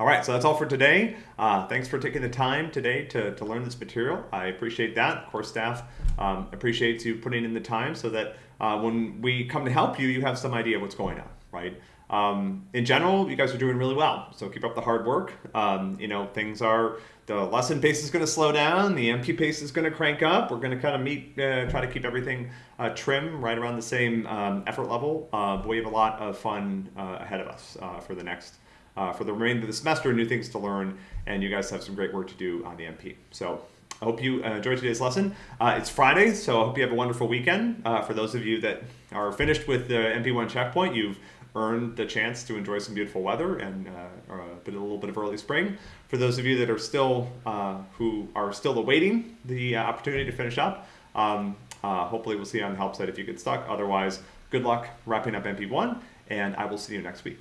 All right, so that's all for today. Uh, thanks for taking the time today to, to learn this material. I appreciate that. Course staff um, appreciates you putting in the time so that uh, when we come to help you, you have some idea of what's going on, right? Um, in general, you guys are doing really well. So keep up the hard work. Um, you know, things are, the lesson pace is going to slow down. The MP pace is going to crank up. We're going to kind of meet, uh, try to keep everything uh, trim right around the same um, effort level. Uh, but we have a lot of fun uh, ahead of us uh, for the next uh, for the remainder of the semester, new things to learn, and you guys have some great work to do on the MP. So I hope you uh, enjoyed today's lesson. Uh, it's Friday, so I hope you have a wonderful weekend. Uh, for those of you that are finished with the MP1 checkpoint, you've earned the chance to enjoy some beautiful weather and uh, a, bit, a little bit of early spring. For those of you that are still, uh, who are still awaiting the opportunity to finish up, um, hopefully we'll see you on the help side if you get stuck. Otherwise, good luck wrapping up MP1, and I will see you next week.